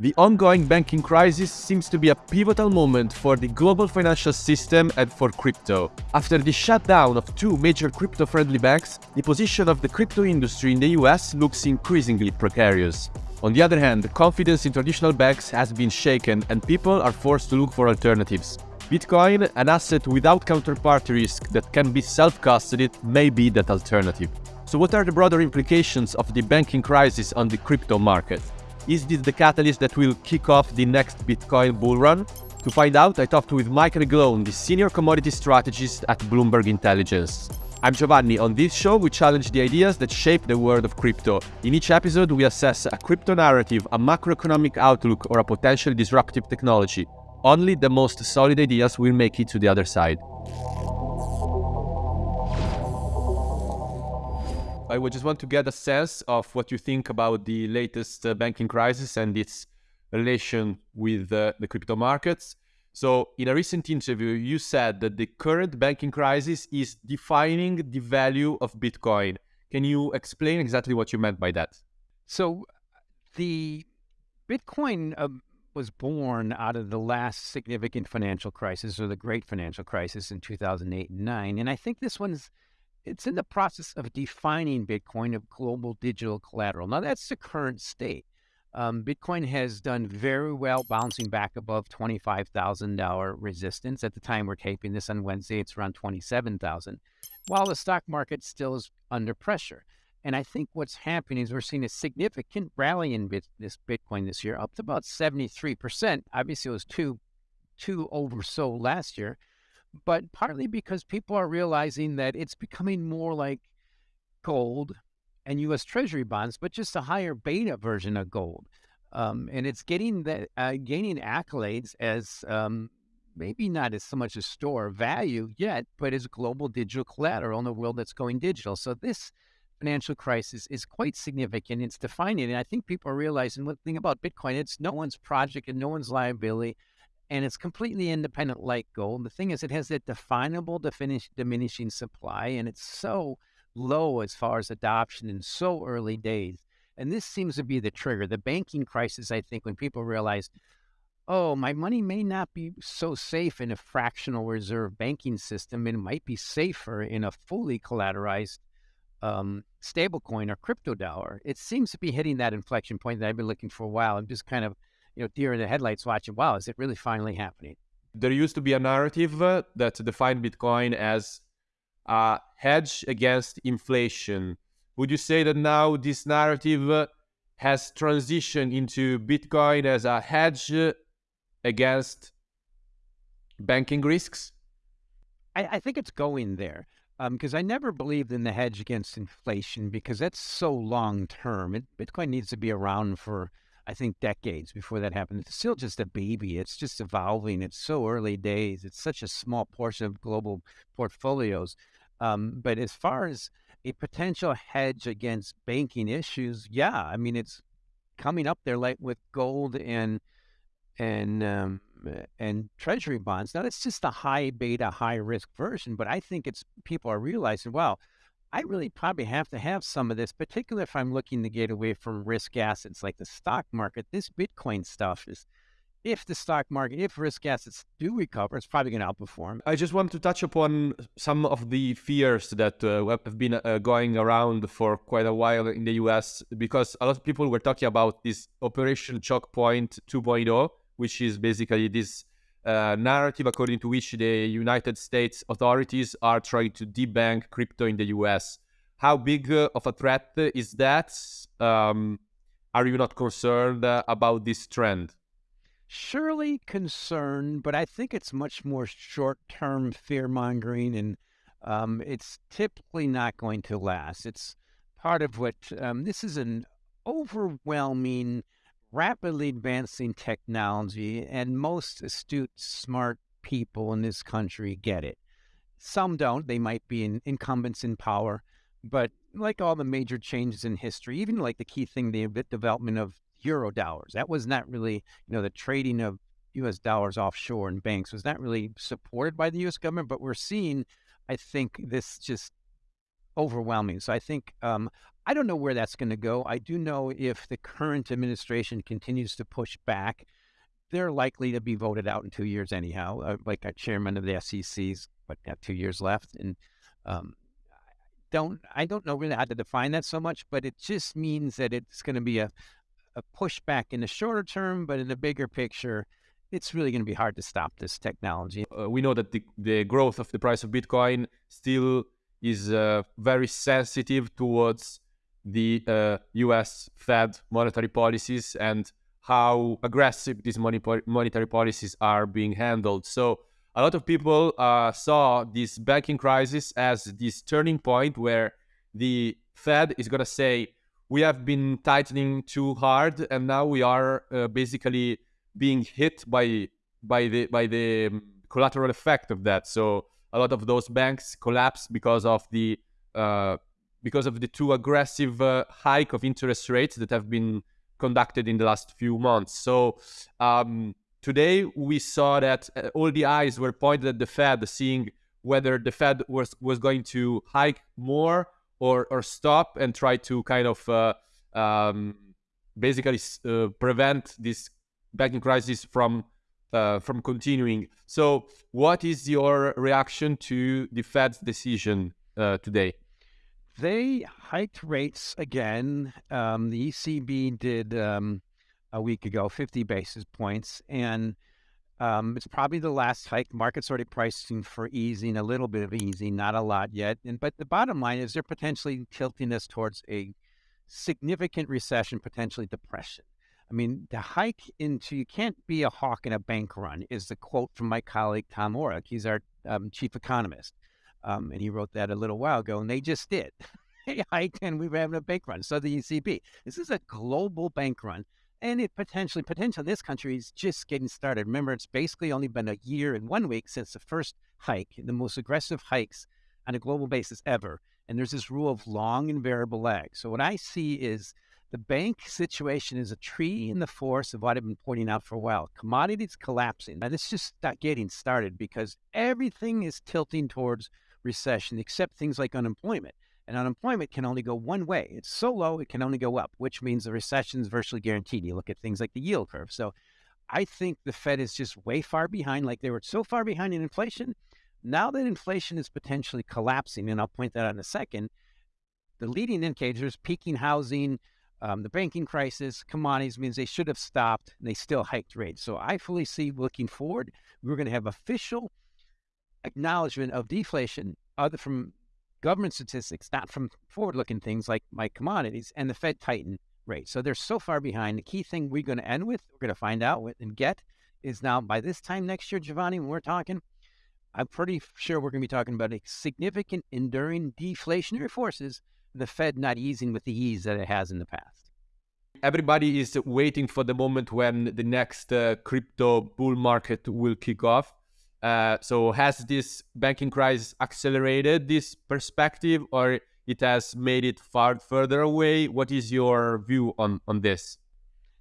The ongoing banking crisis seems to be a pivotal moment for the global financial system and for crypto. After the shutdown of two major crypto-friendly banks, the position of the crypto industry in the US looks increasingly precarious. On the other hand, confidence in traditional banks has been shaken and people are forced to look for alternatives. Bitcoin, an asset without counterparty risk that can be self-custodied, may be that alternative. So what are the broader implications of the banking crisis on the crypto market? Is this the catalyst that will kick off the next Bitcoin bull run? To find out, I talked with Mike McGlone, the senior commodity strategist at Bloomberg Intelligence. I'm Giovanni. On this show, we challenge the ideas that shape the world of crypto. In each episode, we assess a crypto narrative, a macroeconomic outlook, or a potentially disruptive technology. Only the most solid ideas will make it to the other side. I would just want to get a sense of what you think about the latest uh, banking crisis and its relation with uh, the crypto markets. So, in a recent interview, you said that the current banking crisis is defining the value of Bitcoin. Can you explain exactly what you meant by that? So, the Bitcoin uh, was born out of the last significant financial crisis or the great financial crisis in 2008 and 9. And I think this one's it's in the process of defining Bitcoin of global digital collateral. Now, that's the current state. Um, Bitcoin has done very well bouncing back above $25,000 resistance. At the time we're taping this on Wednesday, it's around 27,000, while the stock market still is under pressure. And I think what's happening is we're seeing a significant rally in bit, this Bitcoin this year, up to about 73%. Obviously, it was too, too oversold last year but partly because people are realizing that it's becoming more like gold and U.S. Treasury bonds, but just a higher beta version of gold. Um, and it's getting that uh, gaining accolades as um, maybe not as so much a store of value yet, but as a global digital collateral in a world that's going digital. So this financial crisis is quite significant. It's defining, and I think people are realizing one thing about Bitcoin: it's no one's project and no one's liability and it's completely independent like gold. The thing is, it has that definable diminish, diminishing supply, and it's so low as far as adoption in so early days. And this seems to be the trigger. The banking crisis, I think, when people realize, oh, my money may not be so safe in a fractional reserve banking system. It might be safer in a fully collateralized um, stablecoin or crypto dollar. It seems to be hitting that inflection point that I've been looking for a while. I'm just kind of you know, deer in the headlights watching, wow, is it really finally happening? There used to be a narrative uh, that defined Bitcoin as a hedge against inflation. Would you say that now this narrative uh, has transitioned into Bitcoin as a hedge against banking risks? I, I think it's going there because um, I never believed in the hedge against inflation because that's so long term. Bitcoin needs to be around for I think, decades before that happened. It's still just a baby. It's just evolving. It's so early days. It's such a small portion of global portfolios. Um, but as far as a potential hedge against banking issues, yeah, I mean, it's coming up there like with gold and and um, and treasury bonds. Now, it's just a high beta, high risk version, but I think it's people are realizing, wow, I really probably have to have some of this, particularly if I'm looking to get away from risk assets like the stock market. This Bitcoin stuff is, if the stock market, if risk assets do recover, it's probably going to outperform. I just want to touch upon some of the fears that uh, have been uh, going around for quite a while in the US because a lot of people were talking about this Operation Choke Point 2.0, which is basically this uh, narrative according to which the United States authorities are trying to debank crypto in the US. How big uh, of a threat is that? Um, are you not concerned uh, about this trend? Surely concerned, but I think it's much more short term fear mongering and um, it's typically not going to last. It's part of what um, this is an overwhelming rapidly advancing technology, and most astute, smart people in this country get it. Some don't. They might be in, incumbents in power, but like all the major changes in history, even like the key thing, the development of euro dollars, that was not really, you know, the trading of U.S. dollars offshore in banks was not really supported by the U.S. government. But we're seeing, I think, this just overwhelming. So I think um, I don't know where that's going to go. I do know if the current administration continues to push back, they're likely to be voted out in two years anyhow. Uh, like a chairman of the SEC's, but got two years left, and um, don't I don't know really how to define that so much, but it just means that it's going to be a a pushback in the shorter term, but in the bigger picture, it's really going to be hard to stop this technology. Uh, we know that the, the growth of the price of Bitcoin still is uh, very sensitive towards the uh, US Fed monetary policies and how aggressive these monetary policies are being handled. So a lot of people uh, saw this banking crisis as this turning point where the Fed is going to say, we have been tightening too hard, and now we are uh, basically being hit by by the by the um, collateral effect of that. So a lot of those banks collapse because of the uh, because of the too aggressive uh, hike of interest rates that have been conducted in the last few months. So um, today we saw that uh, all the eyes were pointed at the Fed, seeing whether the Fed was was going to hike more or or stop and try to kind of uh, um, basically uh, prevent this banking crisis from uh, from continuing. So, what is your reaction to the Fed's decision uh, today? They hiked rates again. Um, the ECB did um, a week ago, 50 basis points, and um, it's probably the last hike. Market's already pricing for easing, a little bit of easing, not a lot yet. And but the bottom line is they're potentially tilting us towards a significant recession, potentially depression. I mean, the hike into you can't be a hawk in a bank run is the quote from my colleague Tom Orlik. He's our um, chief economist, um, and he wrote that a little while ago, and they just did. they hiked, and we were having a bank run. So the ECB. This is a global bank run and it potentially, potentially, this country is just getting started. Remember, it's basically only been a year and one week since the first hike, the most aggressive hikes on a global basis ever. And there's this rule of long and variable lag. So what I see is the bank situation is a tree in the forest of what I've been pointing out for a while. Commodities collapsing. And it's just not getting started because everything is tilting towards recession, except things like unemployment. And unemployment can only go one way. It's so low, it can only go up, which means the recession is virtually guaranteed. You look at things like the yield curve. So I think the Fed is just way far behind, like they were so far behind in inflation. Now that inflation is potentially collapsing, and I'll point that out in a second, the leading indicators, peaking housing, um, the banking crisis, commodities means they should have stopped and they still hiked rates. So I fully see looking forward, we're going to have official acknowledgement of deflation other from government statistics, not from forward looking things like my commodities and the Fed tighten rate. So they're so far behind. The key thing we're going to end with, we're going to find out with and get is now by this time next year, Giovanni, when we're talking, I'm pretty sure we're going to be talking about a significant enduring deflationary forces, the Fed not easing with the ease that it has in the past. Everybody is waiting for the moment when the next uh, crypto bull market will kick off. Uh, so has this banking crisis accelerated this perspective or it has made it far further away? What is your view on, on this?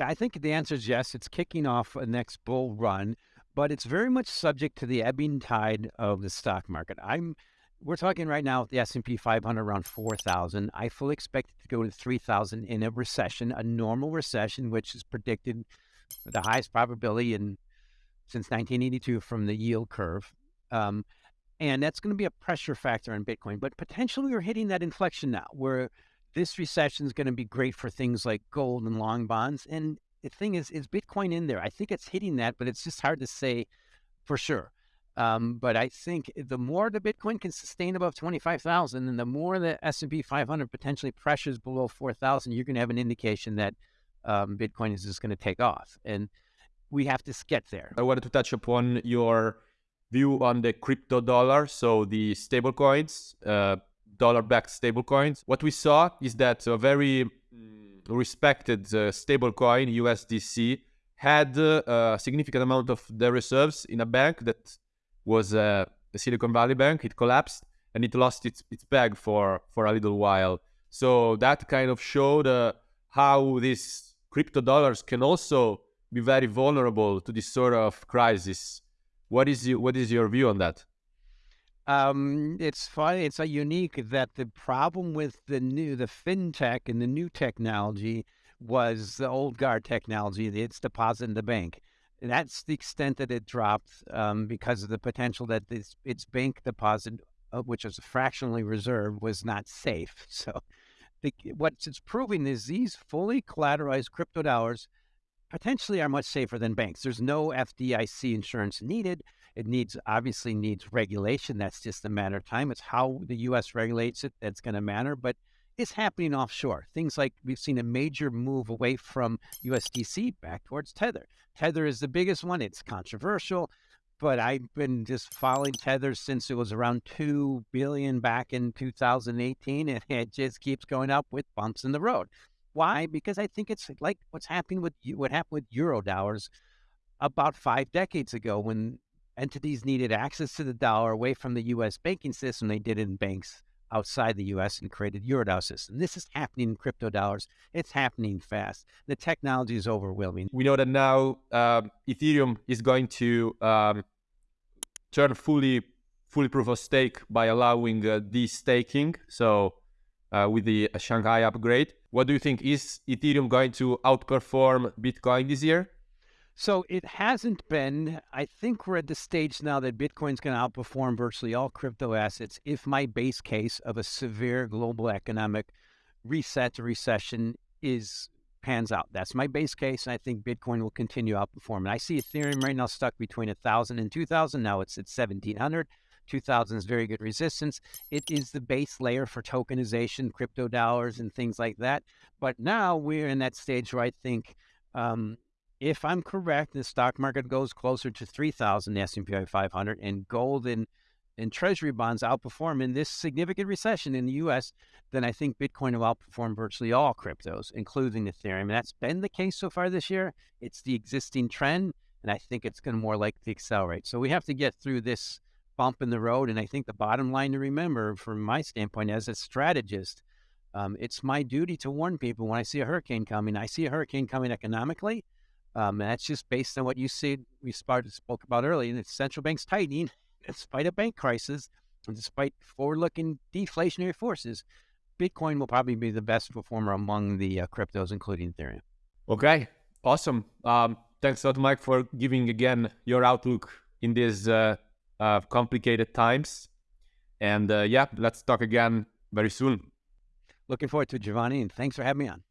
I think the answer is yes. It's kicking off a next bull run, but it's very much subject to the ebbing tide of the stock market. I'm we're talking right now the S&P 500 around 4,000. I fully expect it to go to 3,000 in a recession, a normal recession, which is predicted with the highest probability in since 1982 from the yield curve. Um, and that's going to be a pressure factor on Bitcoin. But potentially we're hitting that inflection now where this recession is going to be great for things like gold and long bonds. And the thing is, is Bitcoin in there? I think it's hitting that, but it's just hard to say for sure. Um, but I think the more the Bitcoin can sustain above 25,000 and the more the S&P 500 potentially pressures below 4,000, you're going to have an indication that um, Bitcoin is just going to take off. And we have to get there. I wanted to touch upon your view on the crypto dollar, so the stable coins, uh, dollar-backed stable coins. What we saw is that a very mm, respected uh, stable coin, USDC, had uh, a significant amount of their reserves in a bank that was uh, the Silicon Valley Bank. It collapsed and it lost its, its peg for, for a little while. So that kind of showed uh, how these crypto dollars can also be very vulnerable to this sort of crisis. What is you, what is your view on that? Um, it's funny. It's a unique that the problem with the new, the fintech and the new technology was the old guard technology. It's deposit in the bank. And that's the extent that it dropped um, because of the potential that this, its bank deposit, uh, which is fractionally reserved, was not safe. So, the, what it's proving is these fully collateralized crypto dollars potentially are much safer than banks. There's no FDIC insurance needed. It needs obviously needs regulation. That's just a matter of time. It's how the U.S. regulates it that's going to matter. But it's happening offshore. Things like we've seen a major move away from USDC back towards Tether. Tether is the biggest one. It's controversial, but I've been just following Tether since it was around two billion back in 2018, and it just keeps going up with bumps in the road. Why? Because I think it's like what's happening with what happened with euro dollars about five decades ago when entities needed access to the dollar away from the U.S. banking system. They did it in banks outside the U.S. and created Eurodollar system. This is happening in crypto dollars. It's happening fast. The technology is overwhelming. We know that now uh, Ethereum is going to um, turn fully fully proof of stake by allowing uh, staking. So uh, with the Shanghai upgrade. What do you think? Is Ethereum going to outperform Bitcoin this year? So it hasn't been. I think we're at the stage now that Bitcoin's going to outperform virtually all crypto assets if my base case of a severe global economic reset to recession is pans out. That's my base case, and I think Bitcoin will continue outperforming. I see Ethereum right now stuck between 1,000 and 2,000. Now it's at 1,700. 2000 is very good resistance. It is the base layer for tokenization, crypto dollars, and things like that. But now we're in that stage where I think, um, if I'm correct, the stock market goes closer to 3,000, the S&P 500, and gold and and treasury bonds outperform in this significant recession in the U.S., then I think Bitcoin will outperform virtually all cryptos, including Ethereum. And that's been the case so far this year. It's the existing trend, and I think it's going to more likely accelerate. So we have to get through this bump in the road. And I think the bottom line to remember from my standpoint as a strategist, um, it's my duty to warn people when I see a hurricane coming. I see a hurricane coming economically. Um, and that's just based on what you see, we spoke about earlier, and it's central banks tightening despite a bank crisis and despite forward-looking deflationary forces. Bitcoin will probably be the best performer among the uh, cryptos, including Ethereum. Okay, awesome. Um, thanks a lot, Mike, for giving again your outlook in this uh, uh, complicated times. And uh, yeah, let's talk again very soon. Looking forward to it, Giovanni, and thanks for having me on.